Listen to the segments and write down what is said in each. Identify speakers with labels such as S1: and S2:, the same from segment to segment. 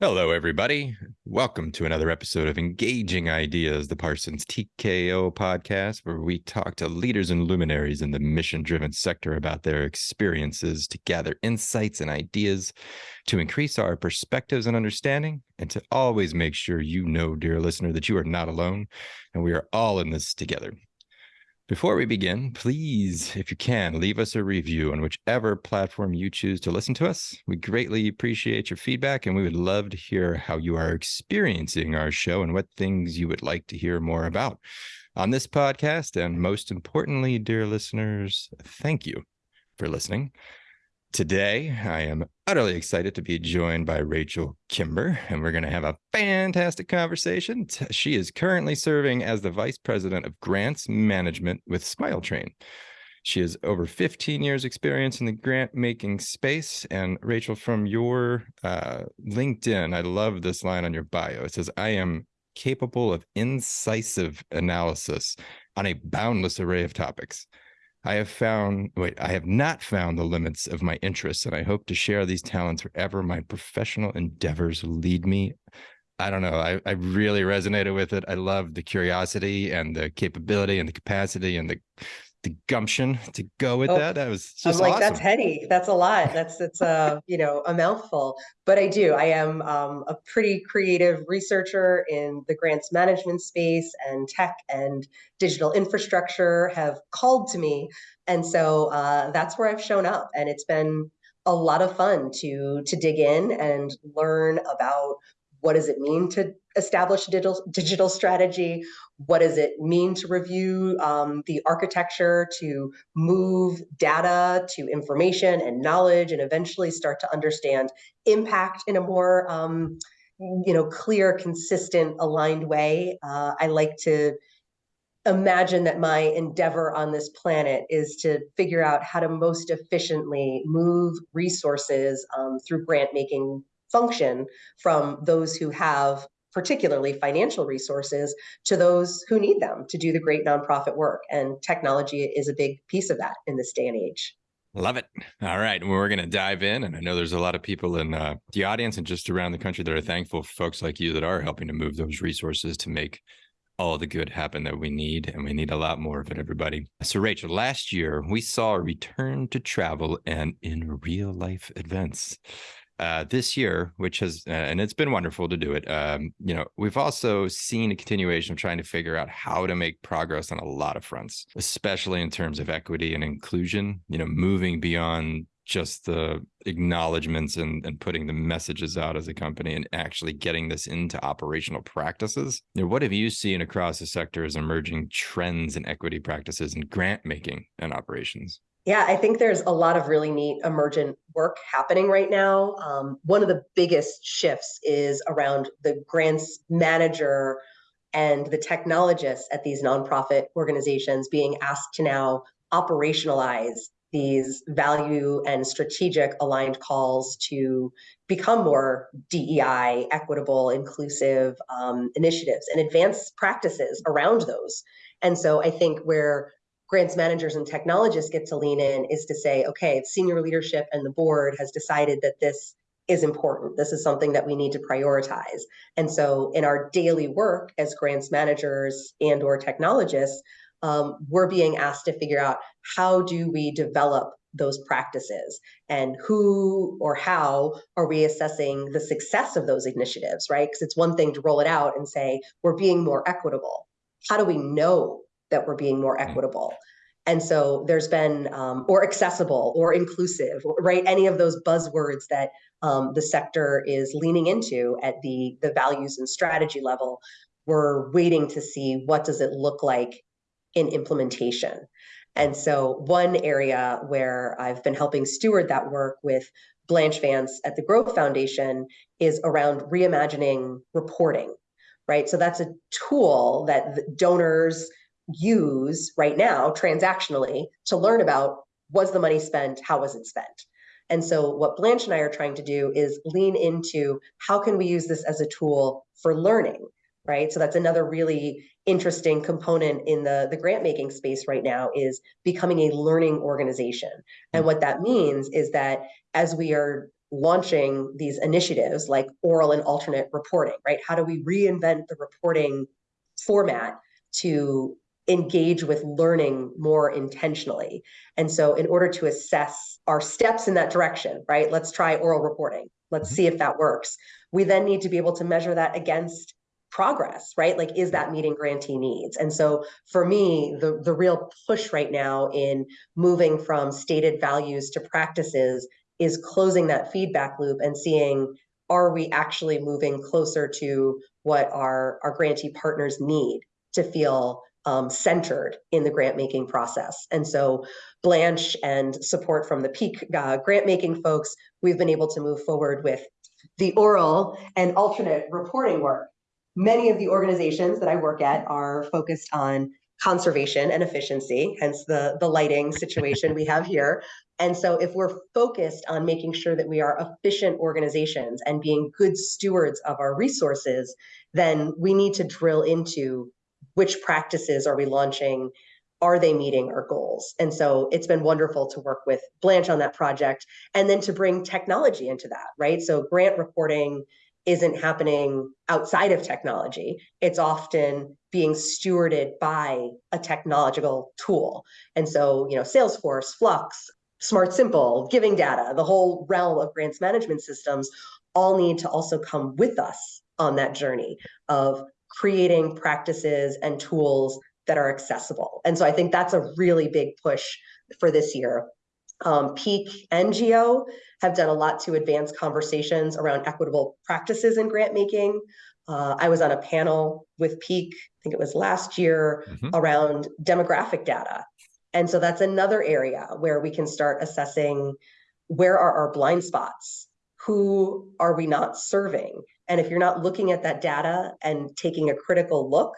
S1: Hello, everybody. Welcome to another episode of Engaging Ideas, the Parsons TKO podcast, where we talk to leaders and luminaries in the mission driven sector about their experiences to gather insights and ideas to increase our perspectives and understanding, and to always make sure you know, dear listener, that you are not alone and we are all in this together. Before we begin, please, if you can, leave us a review on whichever platform you choose to listen to us. We greatly appreciate your feedback and we would love to hear how you are experiencing our show and what things you would like to hear more about on this podcast. And most importantly, dear listeners, thank you for listening. Today, I am utterly excited to be joined by Rachel Kimber, and we're going to have a fantastic conversation. She is currently serving as the Vice President of Grants Management with Smile Train. She has over 15 years experience in the grant making space. And Rachel, from your uh, LinkedIn, I love this line on your bio. It says, I am capable of incisive analysis on a boundless array of topics. I have found, wait, I have not found the limits of my interests, and I hope to share these talents wherever my professional endeavors lead me. I don't know. I, I really resonated with it. I love the curiosity and the capability and the capacity and the the gumption to go with oh, that. That was just I'm like, awesome.
S2: that's heady. That's a lot. That's it's a you know a mouthful. But I do. I am um, a pretty creative researcher in the grants management space, and tech and digital infrastructure have called to me, and so uh, that's where I've shown up. And it's been a lot of fun to to dig in and learn about what does it mean to establish a digital, digital strategy? What does it mean to review um, the architecture, to move data to information and knowledge, and eventually start to understand impact in a more um, you know, clear, consistent, aligned way? Uh, I like to imagine that my endeavor on this planet is to figure out how to most efficiently move resources um, through grant making function from those who have particularly financial resources to those who need them to do the great nonprofit work. And technology is a big piece of that in this day and age.
S1: Love it. All right. We're going to dive in. And I know there's a lot of people in uh, the audience and just around the country that are thankful for folks like you that are helping to move those resources to make all the good happen that we need. And we need a lot more of it, everybody. So, Rachel, last year we saw a return to travel and in real life events uh, this year, which has, uh, and it's been wonderful to do it. Um, you know, we've also seen a continuation of trying to figure out how to make progress on a lot of fronts, especially in terms of equity and inclusion, you know, moving beyond just the acknowledgments and, and putting the messages out as a company and actually getting this into operational practices. You know, what have you seen across the sector as emerging trends in equity practices and grant making and operations?
S2: Yeah, I think there's a lot of really neat emergent work happening right now. Um, one of the biggest shifts is around the grants manager and the technologists at these nonprofit organizations being asked to now operationalize these value and strategic aligned calls to become more DEI, equitable, inclusive um, initiatives and advance practices around those. And so I think where grants managers and technologists get to lean in is to say, okay, senior leadership and the board has decided that this is important. This is something that we need to prioritize. And so in our daily work as grants managers and or technologists, um, we're being asked to figure out how do we develop those practices and who or how are we assessing the success of those initiatives, right? Because it's one thing to roll it out and say, we're being more equitable. How do we know that we're being more mm. equitable. And so there's been, um, or accessible or inclusive, right? Any of those buzzwords that um, the sector is leaning into at the, the values and strategy level. We're waiting to see what does it look like in implementation. And so one area where I've been helping steward that work with Blanche Vance at the Growth Foundation is around reimagining reporting, right? So that's a tool that donors, use right now transactionally to learn about was the money spent, how was it spent? And so what Blanche and I are trying to do is lean into how can we use this as a tool for learning, right? So that's another really interesting component in the, the grant making space right now is becoming a learning organization. And what that means is that as we are launching these initiatives like oral and alternate reporting, right? How do we reinvent the reporting format to engage with learning more intentionally. And so in order to assess our steps in that direction, right? Let's try oral reporting. Let's mm-hmm. see if that works. We then need to be able to measure that against progress, right? Like, is that meeting grantee needs? And so for me, the, the real push right now in moving from stated values to practices is closing that feedback loop and seeing are we actually moving closer to what our, our grantee partners need to feel um, centered in the grant making process. And so Blanche and support from the peak uh, grant making folks, we've been able to move forward with the oral and alternate reporting work. Many of the organizations that I work at are focused on conservation and efficiency, hence the, the lighting situation we have here. And so if we're focused on making sure that we are efficient organizations and being good stewards of our resources, then we need to drill into which practices are we launching? Are they meeting our goals? And so it's been wonderful to work with blanche on that project and then to bring technology into that right? So grant reporting isn't happening outside of technology. It's often being stewarded by a technological tool. And so you know salesforce Fluxx smart simple giving data the whole realm of grants management systems all need to also come with us on that journey of creating practices and tools that are accessible. And so I think that's a really big push for this year. Um, Peak NGO have done a lot to advance conversations around equitable practices in grant making. Uh, I was on a panel with Peak, I think it was last year, mm-hmm. around demographic data. And so that's another area where we can start assessing where are our blind spots? Who are we not serving? And if you're not looking at that data and taking a critical look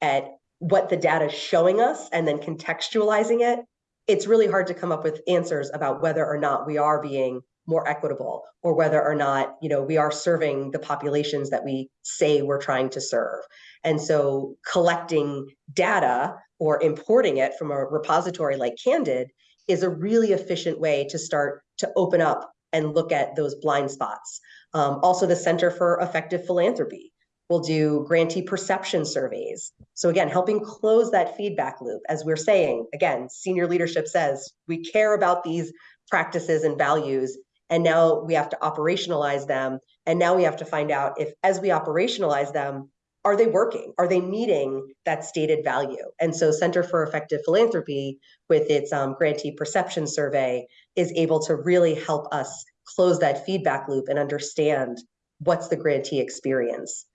S2: at what the data is showing us and then contextualizing it, it's really hard to come up with answers about whether or not we are being more equitable or whether or not you know we are serving the populations that we say we're trying to serve. And so collecting data or importing it from a repository like candid is a really efficient way to start to open up and look at those blind spots um, also, the Center for Effective Philanthropy will do grantee perception surveys. So, again, helping close that feedback loop. As we're saying, again, senior leadership says we care about these practices and values, and now we have to operationalize them. And now we have to find out if, as we operationalize them, are they working? Are they meeting that stated value? And so, Center for Effective Philanthropy, with its um, grantee perception survey, is able to really help us close that feedback loop and understand what's the grantee experience.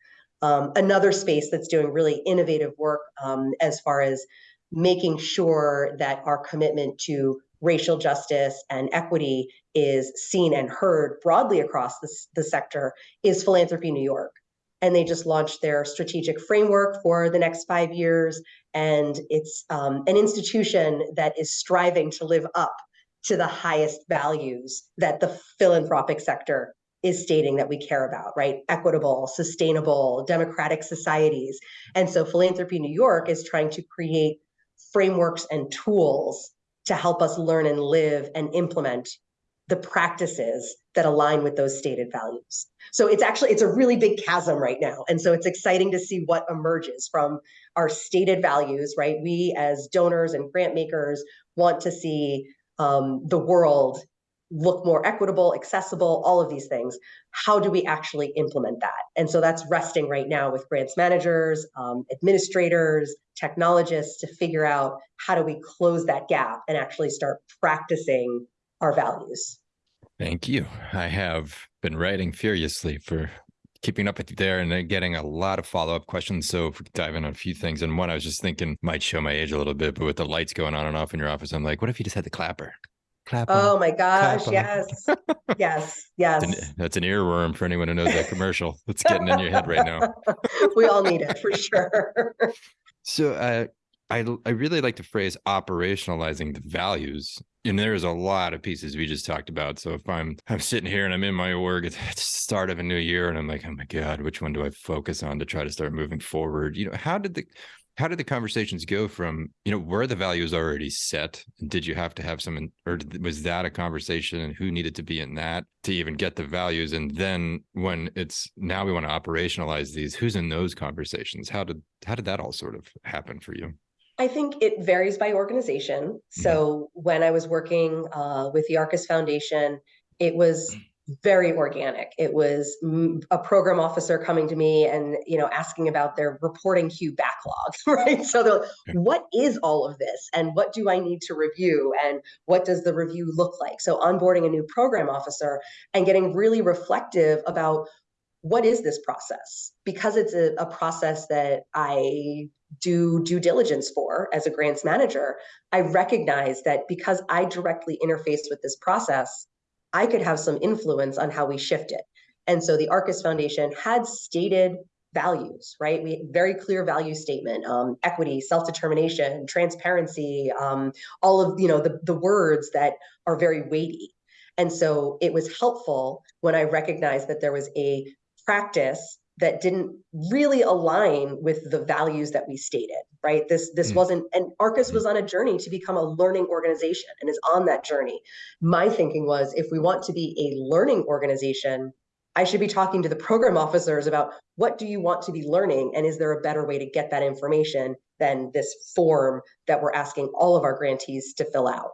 S2: Um, another space that's doing really innovative work um, as far as making sure that our commitment to racial justice and equity is seen and heard broadly across the, the sector is Philanthropy New York. And they just launched their strategic framework for the next five years. And it's um, an institution that is striving to live up to the highest values that the philanthropic sector is stating that we care about, right? Equitable, sustainable, democratic societies. And so Philanthropy New York is trying to create frameworks and tools to help us learn and live and implement the practices that align with those stated values. So it's actually it's a really big chasm right now. And so it's exciting to see what emerges from our stated values, right? We as donors and grant makers want to see um, the world look more equitable, accessible, all of these things. How do we actually implement that? And so that's resting right now with grants managers, um, administrators, technologists to figure out how do we close that gap and actually start practicing our values.
S1: Thank you. I have been writing furiously for keeping up with you there and then getting a lot of follow up questions. So if we dive in on a few things. And one I was just thinking might show my age a little bit, but with the lights going on and off in your office, I'm like, what if you just had the clapper?
S2: Clap oh my gosh, yes. yes, yes.
S1: That's an, that's an, earworm for anyone who knows that commercial. It's getting in your head right now.
S2: we all need it for sure.
S1: so uh, I I really like the phrase operationalizing the values. And there's a lot of pieces we just talked about. So if I'm I'm sitting here and I'm in my org at the start of a new year and I'm like, oh my God, which one do I focus on to try to start moving forward? You know, how did the how did the conversations go from you know where the values already set did you have to have some or was that a conversation and who needed to be in that to even get the values and then when it's now we want to operationalize these who's in those conversations how did how did that all sort of happen for you
S2: I think it varies by organization. So mm-hmm. when I was working uh, with the Arcus Foundation, it was very organic. It was a program officer coming to me and you know asking about their reporting queue backlog, right? So the what is all of this and what do I need to review and what does the review look like? So onboarding a new program officer and getting really reflective about what is this process? Because it's a, a process that I do due diligence for as a grants manager, I recognize that because I directly interface with this process, I could have some influence on how we shift it. And so the Arcus Foundation had stated values, right? We very clear value statement, um, equity, self-determination, transparency, um, all of you know the, the words that are very weighty. And so it was helpful when I recognized that there was a practice that didn't really align with the values that we stated right this this mm. wasn't and arcus mm. was on a journey to become a learning organization and is on that journey my thinking was if we want to be a learning organization i should be talking to the program officers about what do you want to be learning and is there a better way to get that information than this form that we're asking all of our grantees to fill out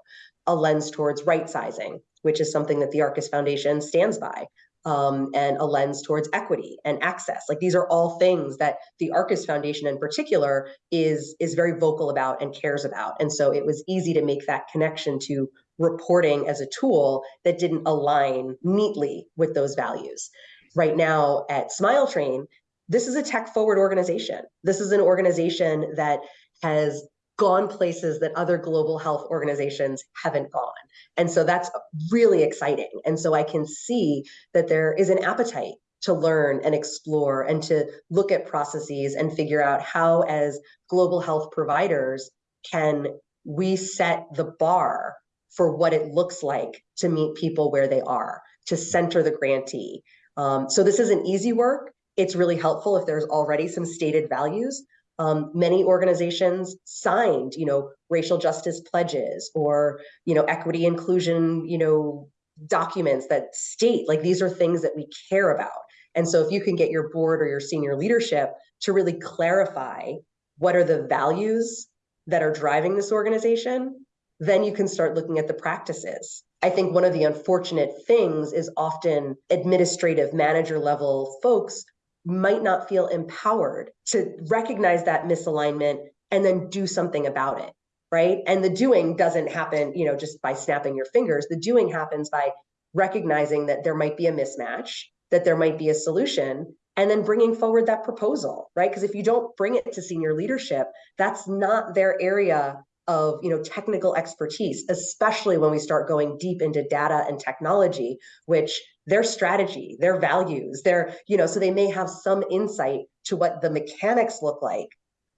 S2: a lens towards right sizing which is something that the arcus foundation stands by um, and a lens towards equity and access. Like these are all things that the Arcus Foundation in particular is is very vocal about and cares about. And so it was easy to make that connection to reporting as a tool that didn't align neatly with those values. Right now at Smile Train, this is a tech forward organization. This is an organization that has gone places that other global health organizations haven't gone. And so that's really exciting. And so I can see that there is an appetite to learn and explore and to look at processes and figure out how, as global health providers, can we set the bar for what it looks like to meet people where they are, to center the grantee. Um, so this isn't easy work. It's really helpful if there's already some stated values, um, many organizations signed, you know, racial justice pledges or, you know, equity inclusion, you know, documents that state like these are things that we care about. And so if you can get your board or your senior leadership to really clarify what are the values that are driving this organization, then you can start looking at the practices. I think one of the unfortunate things is often administrative manager level folks might not feel empowered to recognize that misalignment and then do something about it right? And the doing doesn't happen you know just by snapping your fingers. The doing happens by recognizing that there might be a mismatch that there might be a solution and then bringing forward that proposal right? Because if you don't bring it to senior leadership that's not their area of you know technical expertise especially when we start going deep into data and technology which their strategy their values their you know so they may have some insight to what the mechanics look like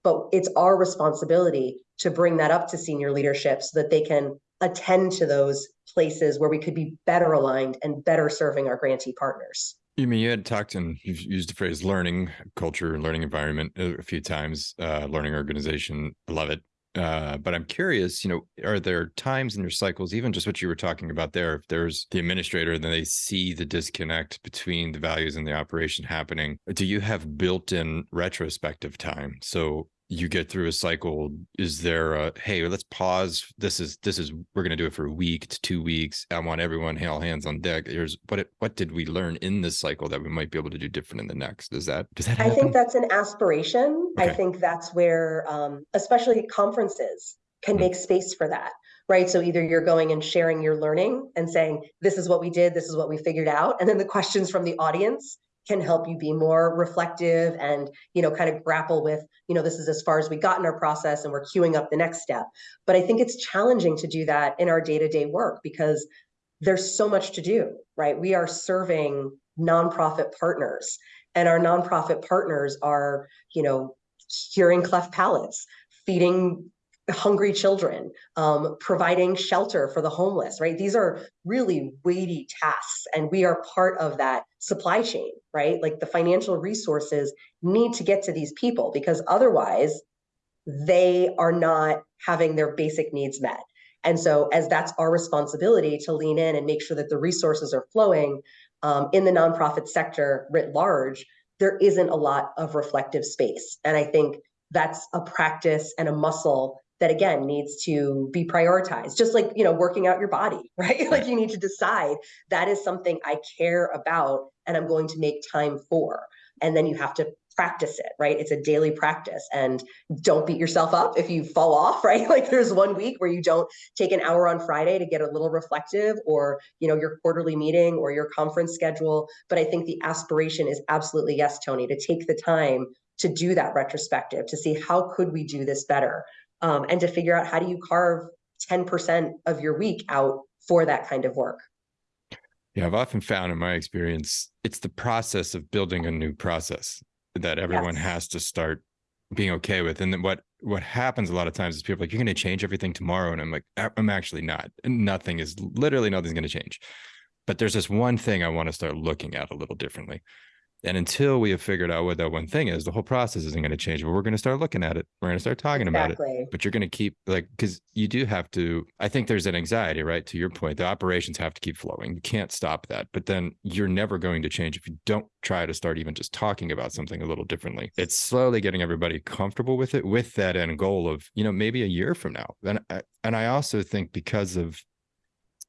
S2: but it's our responsibility to bring that up to senior leadership so that they can attend to those places where we could be better aligned and better serving our grantee partners
S1: you mean you had talked and you've used the phrase learning culture, learning environment a few times, uh, learning organization. Love it. Uh, but I'm curious, you know, are there times in your cycles, even just what you were talking about there, if there's the administrator, then they see the disconnect between the values and the operation happening, do you have built in retrospective time? So you get through a cycle is there a hey let's pause. This is this is we're going to do it for a week to two weeks. I want everyone all hands on deck. Here's what it, what did we learn in this cycle that we might be able to do different in the next? Does that does that happen?
S2: i think that's an aspiration. Okay. i think that's where um, especially conferences can mm-hmm. make space for that right? So either you're going and sharing your learning and saying this is what we did. This is what we figured out. And then the questions from the audience can help you be more reflective and you know kind of grapple with you know this is as far as we got in our process and we're queuing up the next step. But i think it's challenging to do that in our day-to-day work because there's so much to do right? We are serving nonprofit partners and our nonprofit partners are you know hearing cleft palates feeding hungry children, um, providing shelter for the homeless, right? These are really weighty tasks, and we are part of that supply chain, right? Like the financial resources need to get to these people because otherwise, they are not having their basic needs met. And so, as that's our responsibility to lean in and make sure that the resources are flowing um, in the nonprofit sector writ large, there isn't a lot of reflective space. And I think that's a practice and a muscle that again needs to be prioritized just like you know working out your body right? Like you need to decide that is something i care about and i'm going to make time for. And then you have to practice it right? It's a daily practice. And don't beat yourself up if you fall off right? Like there's one week where you don't take an hour on friday to get a little reflective or you know your quarterly meeting or your conference schedule. But i think the aspiration is absolutely yes tony to take the time to do that retrospective to see how could we do this better um, and to figure out how do you carve 10% of your week out for that kind of work
S1: yeah i've often found in my experience it's the process of building a new process that everyone yes. has to start being okay with. And then what what happens a lot of times is people like, you're going to change everything tomorrow, and I'm like, I'm actually not. Nothing is literally nothing's going to change. But there's this one thing I want to start looking at a little differently. And until we have figured out what that one thing is, the whole process isn't going to change. But we're going to start looking at it. We're going to start talking exactly. about it. But you're going to keep like because you do have to. I think there's an anxiety, right? To your point, the operations have to keep flowing. You can't stop that. But then you're never going to change if you don't try to start even just talking about something a little differently. It's slowly getting everybody comfortable with it, with that end goal of you know maybe a year from now. And I, and I also think because of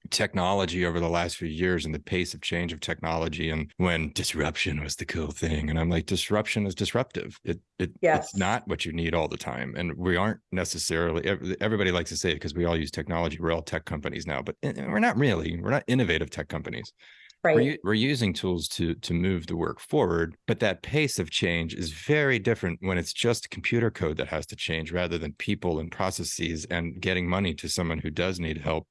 S1: technology over the last few years and the pace of change of technology and when disruption was the cool thing. And i'm like disruption is disruptive. It, it yes. it's not what you need all the time. And we aren't necessarily everybody likes to say it because we all use technology. We're all tech companies now but eh, we're not really. We're not innovative tech companies. Right. we're, we're using tools to to move the work forward but that pace of change is very different when it's just computer code that has to change rather than people and processes and getting money to someone who does need help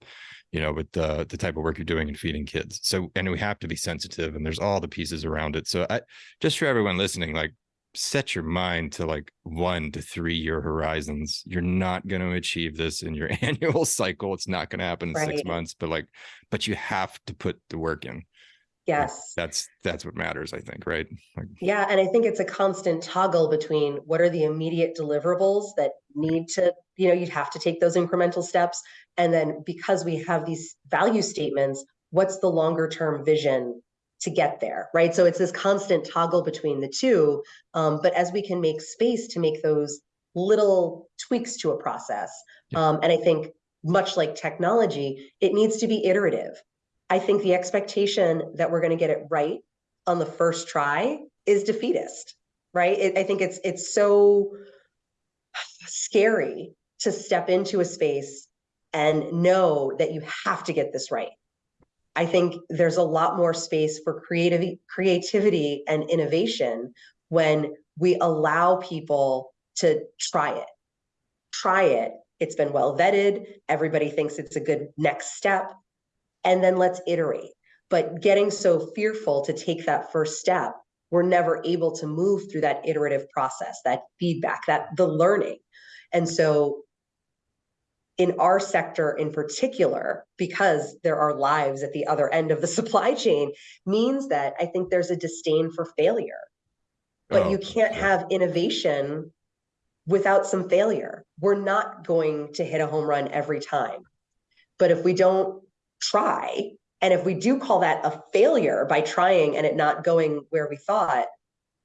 S1: you know, with the the type of work you're doing and feeding kids. So, and we have to be sensitive, and there's all the pieces around it. So, I just for everyone listening, like set your mind to like one to three year horizons. You're not going to achieve this in your annual cycle. It's not going to happen in right. six months, but like, but you have to put the work in.
S2: Yes.
S1: That's that's what matters, I think, right?
S2: Like, yeah, and I think it's a constant toggle between what are the immediate deliverables that need to, you know, you'd have to take those incremental steps and then because we have these value statements, what's the longer term vision to get there, right? So it's this constant toggle between the two. Um, but as we can make space to make those little tweaks to a process, um, and I think much like technology, it needs to be iterative. I think the expectation that we're going to get it right on the first try is defeatist, right? It, I think it's it's so scary to step into a space and know that you have to get this right. I think there's a lot more space for creativity, creativity and innovation when we allow people to try it. Try it. It's been well vetted. Everybody thinks it's a good next step. And then let's iterate. But getting so fearful to take that first step, we're never able to move through that iterative process, that feedback, that the learning. And so in our sector in particular, because there are lives at the other end of the supply chain, means that I think there's a disdain for failure. But oh, you can't have innovation without some failure. We're not going to hit a home run every time. But if we don't try, and if we do call that a failure by trying and it not going where we thought,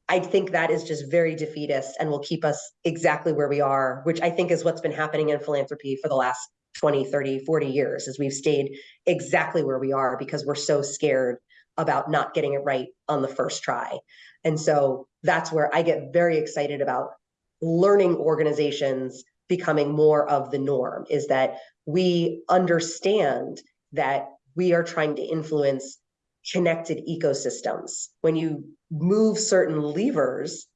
S2: I think that is just very defeatist and will keep us exactly where we are, which I think is what's been happening in philanthropy for the last 20, 30, 40 years, as we've stayed exactly where we are because we're so scared about not getting it right on the first try. And so that's where I get very excited about learning organizations becoming more of the norm is that we understand that we are trying to influence connected ecosystems. When you move certain levers,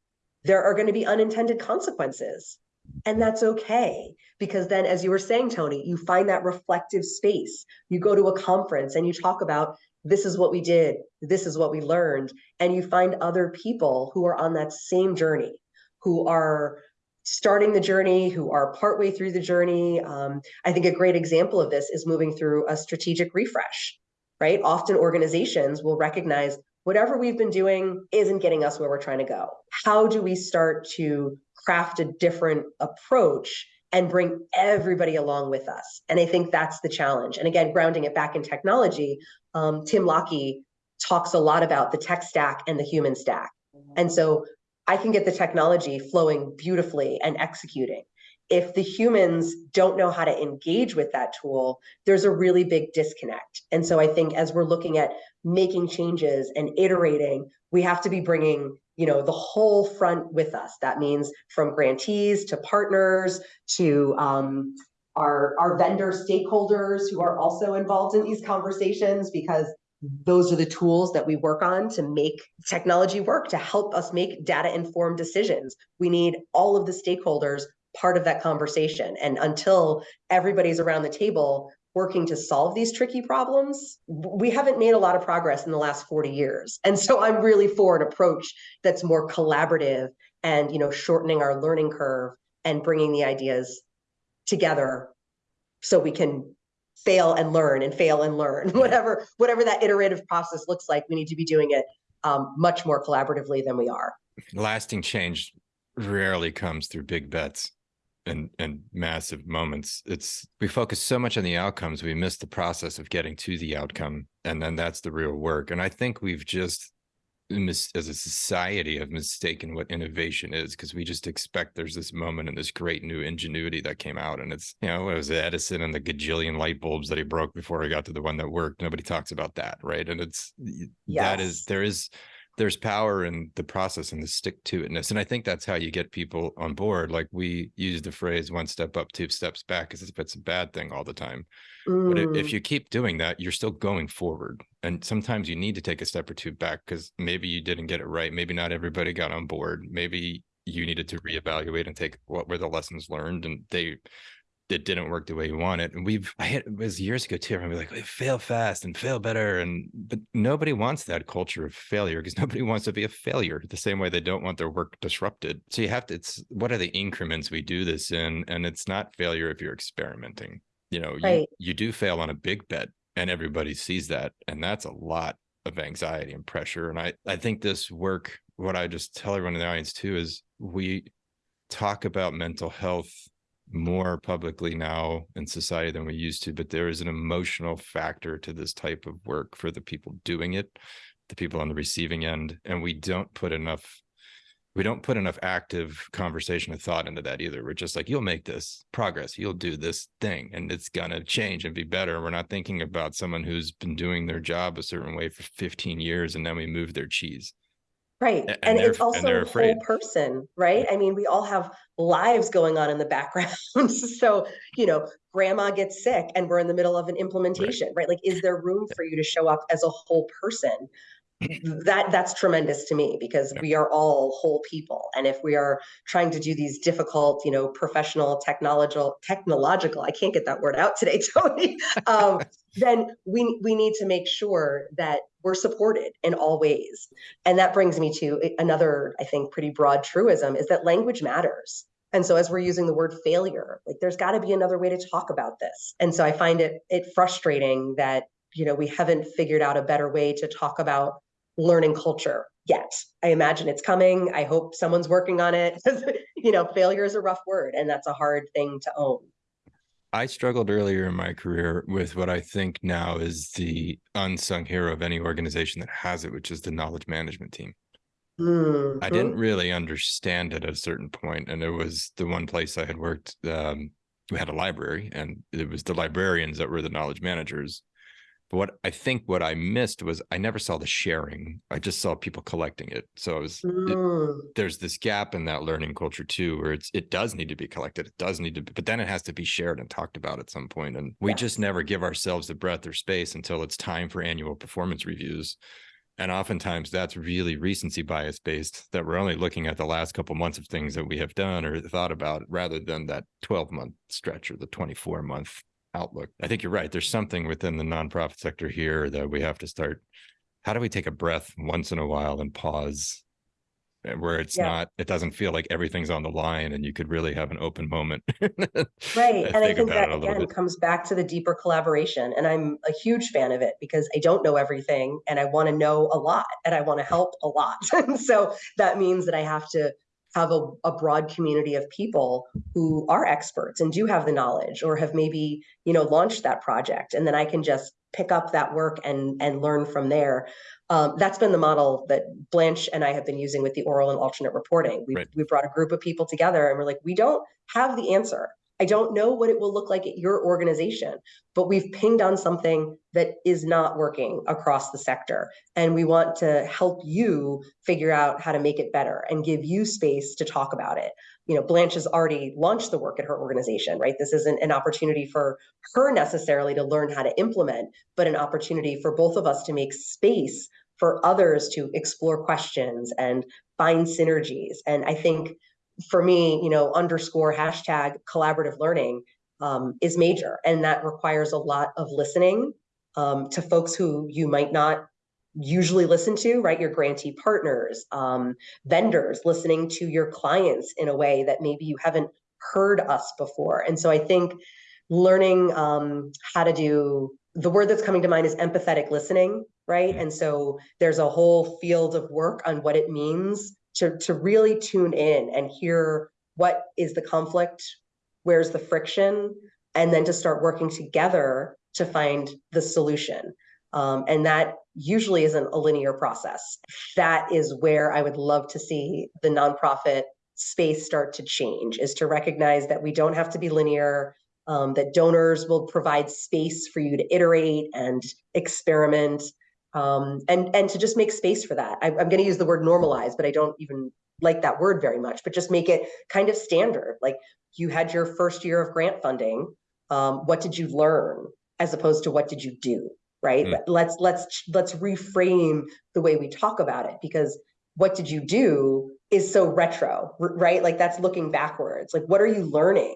S2: there are going to be unintended consequences. And that's okay. Because then, as you were saying, Tony, you find that reflective space. You go to a conference and you talk about this is what we did, this is what we learned. And you find other people who are on that same journey, who are starting the journey, who are partway through the journey. Um, I think a great example of this is moving through a strategic refresh right? Often organizations will recognize whatever we've been doing isn't getting us where we're trying to go. How do we start to craft a different approach and bring everybody along with us. And I think that's the challenge. And again, grounding it back in technology, um, Tim Lockie talks a lot about the tech stack and the human stack. And so I can get the technology flowing beautifully and executing. If the humans don't know how to engage with that tool, there's a really big disconnect. And so I think as we're looking at making changes and iterating, we have to be bringing you know the whole front with us that means from grantees to partners to um, our our vendor stakeholders who are also involved in these conversations because those are the tools that we work on to make technology work to help us make data informed decisions we need all of the stakeholders part of that conversation. And until everybody's around the table working to solve these tricky problems, we haven't made a lot of progress in the last 40 years. And so I'm really for an approach that's more collaborative and, you know, shortening our learning curve and bringing the ideas together so we can fail and learn and fail and learn. Whatever whatever that iterative process looks like we need to be doing it um, much more collaboratively than we are.
S1: Lasting change rarely comes through big bets and and massive moments it's we focus so much on the outcomes we miss the process of getting to the outcome and then that's the real work and i think we've just as a society have mistaken what innovation is because we just expect there's this moment and this great new ingenuity that came out and it's you know it was edison and the gajillion light bulbs that he broke before he got to the one that worked nobody talks about that right and it's yes. that is there is there's power in the process and the stick to itness. And I think that's how you get people on board. Like we use the phrase one step up, two steps back, as if it's a bad thing all the time. Mm. But if you keep doing that, you're still going forward. And sometimes you need to take a step or two back because maybe you didn't get it right. Maybe not everybody got on board. Maybe you needed to reevaluate and take what were the lessons learned and they it didn't work the way you want it. And we've, I hit, it was years ago too. I'm like, fail fast and fail better. And, but nobody wants that culture of failure because nobody wants to be a failure the same way they don't want their work disrupted. So you have to, it's, what are the increments we do this in? And it's not failure if you're experimenting. You know, right. you, you do fail on a big bet and everybody sees that. And that's a lot of anxiety and pressure. And I, I think this work, what I just tell everyone in the audience too, is we talk about mental health more publicly now in society than we used to, but there is an emotional factor to this type of work for the people doing it, the people on the receiving end, and we don't put enough we don't put enough active conversation or thought into that either. We're just like, you'll make this progress, you'll do this thing, and it's gonna change and be better. We're not thinking about someone who's been doing their job a certain way for 15 years and then we move their cheese.
S2: Right. And, and it's also and a whole person, right? I mean, we all have lives going on in the background. so, you know, grandma gets sick and we're in the middle of an implementation, right. right? Like, is there room for you to show up as a whole person? That that's tremendous to me because we are all whole people and if we are trying to do these difficult you know professional technological technological i can't get that word out today tony um, then we we need to make sure that we're supported in all ways. And that brings me to another, I think, pretty broad truism is that language matters. And so as we're using the word failure, like there's got to be another way to talk about this. And so I find it it frustrating that, you know, we haven't figured out a better way to talk about learning culture yet. I imagine it's coming. I hope someone's working on it. you know, failure is a rough word and that's a hard thing to own.
S1: I struggled earlier in my career with what I think now is the unsung hero of any organization that has it, which is the knowledge management team. Mm-hmm. I didn't really understand it at a certain point, and it was the one place I had worked. Um, we had a library, and it was the librarians that were the knowledge managers, but what I think what I missed was I never saw the sharing. I just saw people collecting it. So it was, mm. it, there's this gap in that learning culture too, where it's it does need to be collected. It does need to, be, but then it has to be shared and talked about at some point. And we yes. just never give ourselves the breadth or space until it's time for annual performance reviews. And oftentimes that's really recency bias based that we're only looking at the last couple months of things that we have done or thought about rather than that 12 month stretch or the 24 month outlook. I think you're right. There's something within the nonprofit sector here that we have to start. How do we take a breath once in a while and pause eh, where it's yeah. not, it doesn't feel like everything's on the line and you could really have an open moment.
S2: right. and I think that again bit. comes back to the deeper collaboration. And I'm a huge fan of it because I don't know everything and I want to know a lot and I want to help a lot. so that means that I have to have a, a broad community of people who are experts and do have the knowledge or have maybe you know launched that project. And then i can just pick up that work and and learn from there. Um, that's been the model that blanche and i have been using with the oral and alternate reporting. We,
S1: Right.
S2: we brought a group of people together and we're like we don't have the answer i don't know what it will look like at your organization but we've pinged on something that is not working across the sector and we want to help you figure out how to make it better and give you space to talk about it. You know blanche has already launched the work at her organization right? This isn't an opportunity for her necessarily to learn how to implement but an opportunity for both of us to make space for others to explore questions and find synergies. And i think for me you know underscore hashtag collaborative learning um, is major and that requires a lot of listening um, to folks who you might not usually listen to, right? Your grantee partners, um, vendors, listening to your clients in a way that maybe you haven't heard us before. And so I think learning um, how to do the word that's coming to mind is empathetic listening, right? And so there's a whole field of work on what it means to, to really tune in and hear what is the conflict, where's the friction, and then to start working together to find the solution. Um, and that usually isn't a linear process. That is where I would love to see the nonprofit space start to change, is to recognize that we don't have to be linear, um, that donors will provide space for you to iterate and experiment, um, and, and to just make space for that. I, I'm going to use the word normalize, but I don't even like that word very much, but just make it kind of standard. Like you had your first year of grant funding. Um, what did you learn as opposed to what did you do? right
S1: Mm.
S2: let's let's let's reframe the way we talk about it because what did you do is so retro right like that's looking backwards like what are you learning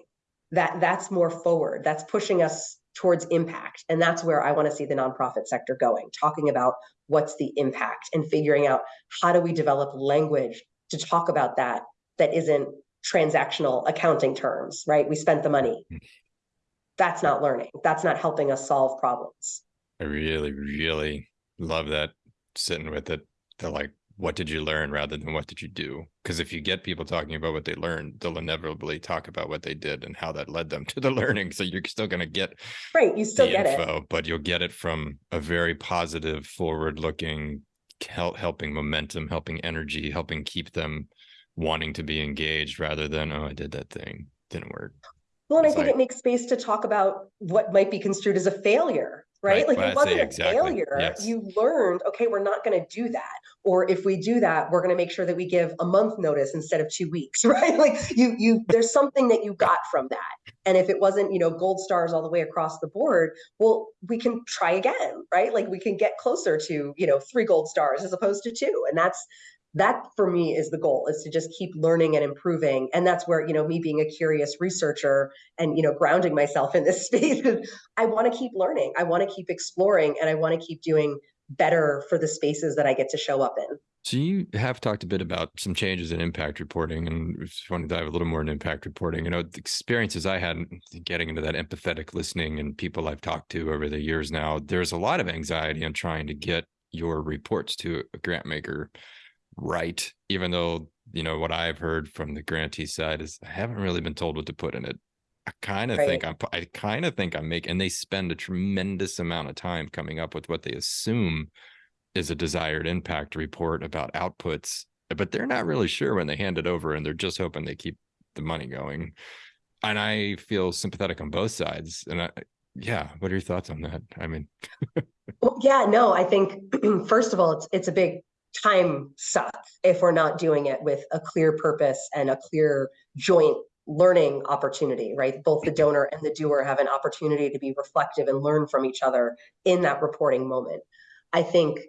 S2: that that's more forward that's pushing us towards impact. And that's where i want to see the nonprofit sector going talking about what's the impact and figuring out how do we develop language to talk about that that isn't transactional accounting terms right? We spent the money. Hmm. That's not learning. That's not helping us solve problems.
S1: I really, really love that sitting with it. The like, what did you learn rather than what did you do? Because if you get people talking about what they learned, they'll inevitably talk about what they did and how that led them to the learning. So you're still going to get
S2: right you still get it
S1: but you'll get it from a very positive, forward-looking, help, helping momentum, helping energy, helping keep them wanting to be engaged rather than oh, I did that thing, didn't work.
S2: Well, and I think
S1: like-
S2: it makes space to talk about what might be construed as a failure, right?
S1: Right,
S2: Like it wasn't a
S1: exactly,
S2: failure.
S1: yes.
S2: You learned, okay, we're not going to do that. Or if we do that, we're going to make sure that we give a month notice instead of two weeks, right? Like you, you, there's something that you got from that. And if it wasn't, you know, gold stars all the way across the board, well, we can try again, right? Like we can get closer to, you know, three gold stars as opposed to two. And that's, that for me is the goal is to just keep learning and improving. And that's where you know me being a curious researcher and you know grounding myself in this space i want to keep learning i want to keep exploring and i want to keep doing better for the spaces that i get to show up in.
S1: So you have talked a bit about some changes in impact reporting, and just want to dive a little more into impact reporting. You know, the experiences I had getting into that empathetic listening and people I've talked to over the years now, there's a lot of anxiety on trying to get your reports to a grant maker right, even though, you know, what I've heard from the grantee side is I haven't really been told what to put in it. I kind of think I'm, I kind of think I'm making, and they spend a tremendous amount of time coming up with what they assume is a desired impact report about outputs, but they're not really sure when they hand it over and they're just hoping they keep the money going. And I feel sympathetic on both sides. And I, yeah, what are your thoughts on that? I mean,
S2: Well, yeah, no, I think first of all, it's it's a big time suck if we're not doing it with a clear purpose and a clear joint learning opportunity, right? Both the donor and the doer have an opportunity to be reflective and learn from each other in that reporting moment. I think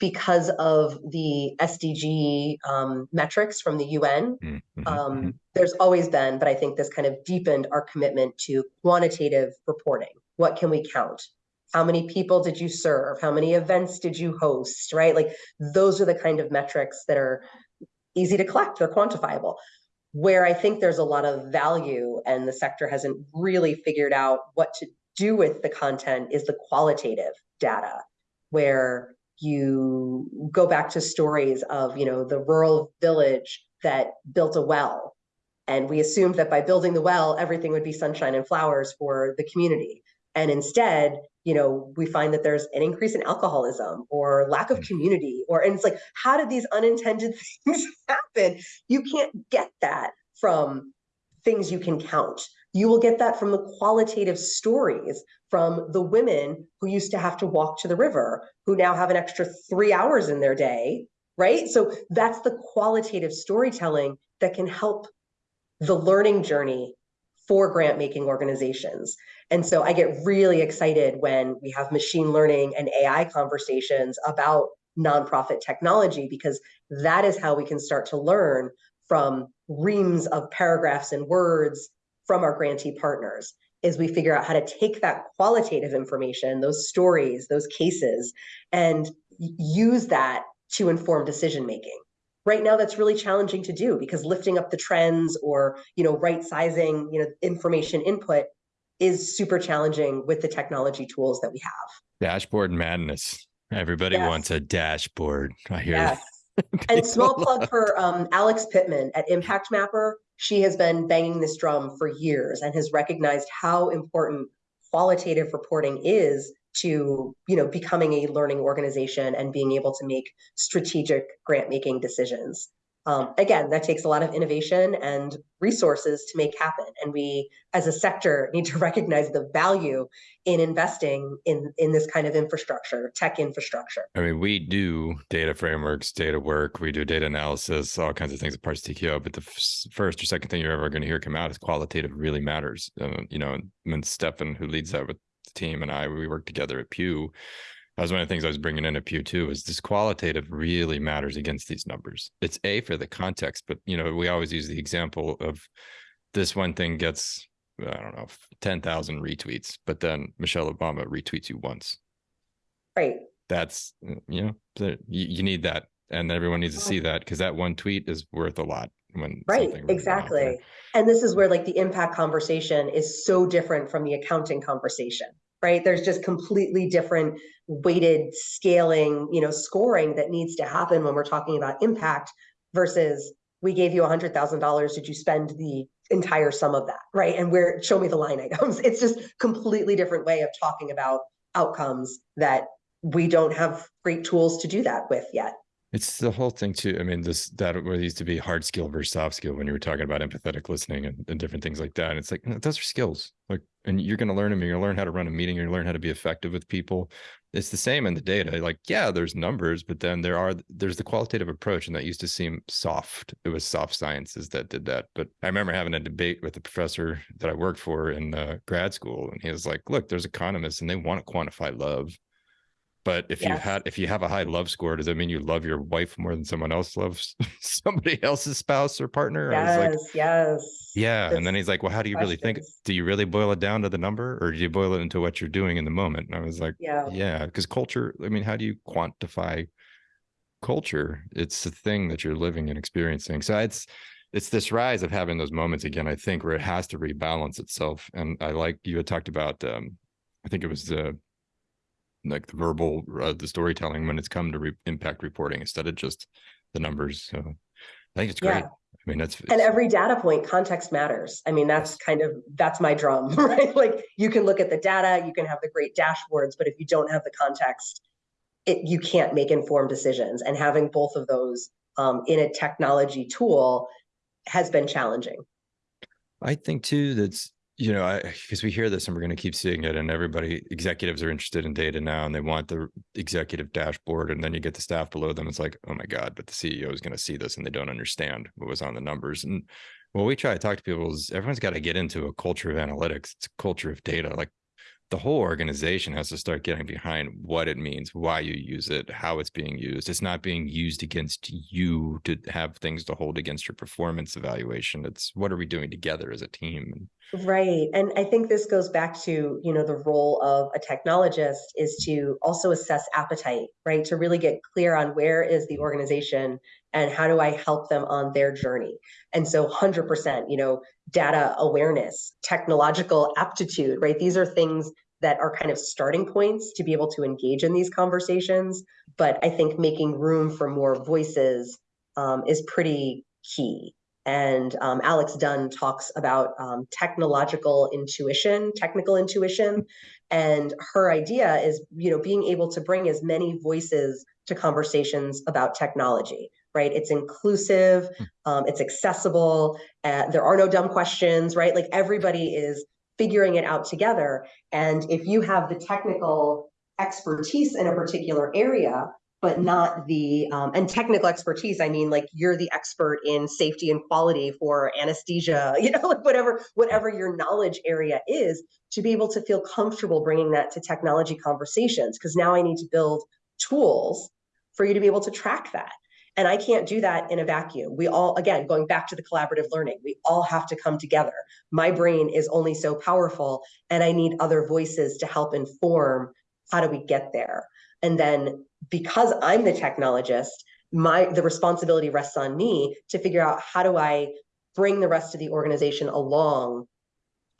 S2: because of the SDG um, metrics from the UN,
S1: mm, mhm,
S2: um,
S1: mhm.
S2: there's always been, but I think this kind of deepened our commitment to quantitative reporting. What can we count? How many people did you serve? How many events did you host? Right? Like those are the kind of metrics that are easy to collect, they're quantifiable. Where I think there's a lot of value and the sector hasn't really figured out what to do with the content is the qualitative data, where you go back to stories of you know the rural village that built a well and we assumed that by building the well everything would be sunshine and flowers for the community and instead you know we find that there's an increase in alcoholism or lack of mm. community or and it's like how did these unintended things happen? You can't get that from things you can count. You will get that from the qualitative stories from the women who used to have to walk to the river who now have an extra 3 hours in their day right? So that's the qualitative storytelling that can help the learning journey for grant making organizations. And so I get really excited when we have machine learning and AI conversations about nonprofit technology, because that is how we can start to learn from reams of paragraphs and words from our grantee partners is we figure out how to take that qualitative information, those stories, those cases, and use that to inform decision making right now that's really challenging to do because lifting up the trends or you know right sizing you know information input is super challenging with the technology tools that we have.
S1: Dashboard madness. Everybody yes. wants a dashboard. I hear yes.
S2: and small plug for um, alex pittman at impact mapper. She has been banging this drum for years and has recognized how important qualitative reporting is to you know becoming a learning organization and being able to make strategic grant making decisions. Um, again that takes a lot of innovation and resources to make happen. And we as a sector need to recognize the value in investing in in this kind of infrastructure tech infrastructure.
S1: I mean we do data frameworks data work. We do data analysis all kinds of things at Parsons TKO but the first or second thing you're ever going to hear come out is qualitative really matters. Uh, you know and stefan who leads that with team and I, we worked together at Pew. That was one of the things I was bringing in at Pew too. Is this qualitative really matters against these numbers? It's a for the context, but you know we always use the example of this one thing gets I don't know ten thousand retweets, but then Michelle Obama retweets you once.
S2: Right.
S1: That's you know you, you need that, and everyone needs to see that because that one tweet is worth a lot when
S2: right exactly and this is where like the impact conversation is so different from the accounting conversation right there's just completely different weighted scaling you know scoring that needs to happen when we're talking about impact versus we gave you a hundred thousand dollars did you spend the entire sum of that right and where show me the line items it's just completely different way of talking about outcomes that we don't have great tools to do that with yet
S1: it's the whole thing too. I mean, this that used to be hard skill versus soft skill when you were talking about empathetic listening and, and different things like that. And it's like those are skills. Like, and you're going to learn them. You're going to learn how to run a meeting. You're going to learn how to be effective with people. It's the same in the data. Like, yeah, there's numbers, but then there are there's the qualitative approach, and that used to seem soft. It was soft sciences that did that. But I remember having a debate with a professor that I worked for in uh, grad school, and he was like, "Look, there's economists, and they want to quantify love." But if yes. you had if you have a high love score, does that mean you love your wife more than someone else loves somebody else's spouse or partner?
S2: Yes, like,
S1: yes. Yeah. and then he's like, Well, how do you questions. really think? Do you really boil it down to the number or do you boil it into what you're doing in the moment? And I was like, Yeah, yeah. Because culture, I mean, how do you quantify culture? It's the thing that you're living and experiencing. So it's it's this rise of having those moments again, I think, where it has to rebalance itself. And I like you had talked about um, I think it was the like the verbal uh, the storytelling when it's come to re- impact reporting instead of just the numbers so i think it's great. Yeah. i mean that's
S2: and every data point context matters. I mean that's kind of that's my drum right? Like you can look at the data you can have the great dashboards but if you don't have the context it you can't make informed decisions. And having both of those um, in a technology tool has been challenging.
S1: I think too that's you know, because we hear this and we're going to keep seeing it, and everybody, executives are interested in data now, and they want the executive dashboard, and then you get the staff below them. It's like, oh my god, but the CEO is going to see this, and they don't understand what was on the numbers. And what we try to talk to people is everyone's got to get into a culture of analytics, it's a culture of data. Like the whole organization has to start getting behind what it means, why you use it, how it's being used. It's not being used against you to have things to hold against your performance evaluation. It's what are we doing together as a team?
S2: Right. And I think this goes back to, you know, the role of a technologist is to also assess appetite, right? To really get clear on where is the organization and how do I help them on their journey. And so 100%, you know, data awareness, technological aptitude, right? These are things that are kind of starting points to be able to engage in these conversations. But I think making room for more voices um, is pretty key. And um, Alex Dunn talks about um, technological intuition, technical intuition. And her idea is, you know, being able to bring as many voices to conversations about technology, right? It's inclusive, hmm. um, it's accessible, uh, there are no dumb questions, right? Like everybody is figuring it out together. And if you have the technical expertise in a particular area, but not the um, and technical expertise i mean like you're the expert in safety and quality for anesthesia you know like whatever whatever your knowledge area is to be able to feel comfortable bringing that to technology conversations because now i need to build tools for you to be able to track that and i can't do that in a vacuum. We all again going back to the collaborative learning we all have to come together. My brain is only so powerful and i need other voices to help inform how do we get there. And then because I'm the technologist, my the responsibility rests on me to figure out how do I bring the rest of the organization along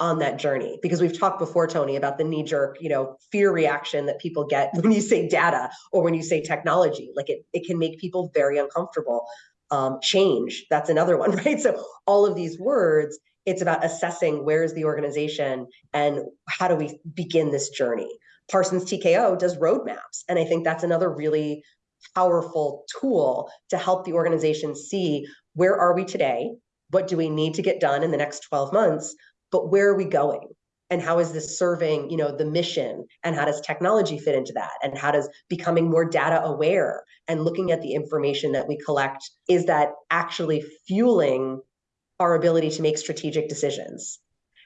S2: on that journey because we've talked before tony about the knee jerk you know fear reaction that people get when you say data or when you say technology like it, it can make people very uncomfortable um, change that's another one right so all of these words it's about assessing where's the organization and how do we begin this journey Parsons TKO does roadmaps. And I think that's another really powerful tool to help the organization see where are we today? What do we need to get done in the next 12 months? But where are we going? And how is this serving, you know, the mission? And how does technology fit into that? And how does becoming more data aware and looking at the information that we collect, is that actually fueling our ability to make strategic decisions?